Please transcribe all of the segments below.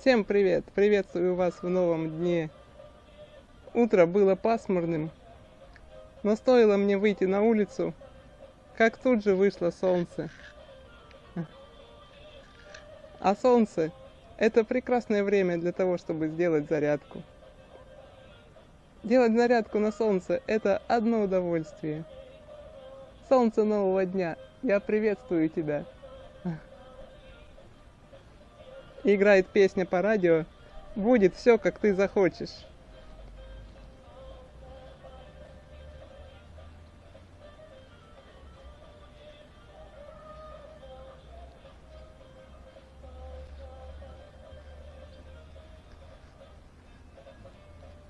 Всем привет! Приветствую вас в новом дне. Утро было пасмурным, но стоило мне выйти на улицу, как тут же вышло солнце. А солнце – это прекрасное время для того, чтобы сделать зарядку. Делать зарядку на солнце – это одно удовольствие. Солнце нового дня, я приветствую тебя. Играет песня по радио «Будет все, как ты захочешь».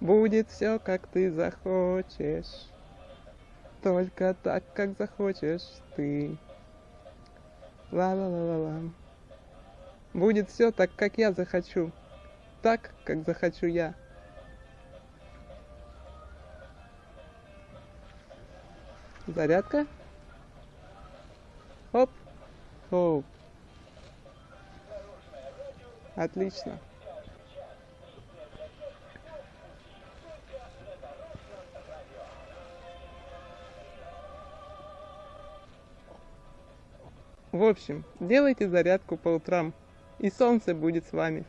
Будет все, как ты захочешь, только так, как захочешь ты. Ла-ла-ла-ла-ла. Будет все так, как я захочу, так, как захочу я. Зарядка. Оп. Оп. Отлично. В общем, делайте зарядку по утрам, и солнце будет с вами.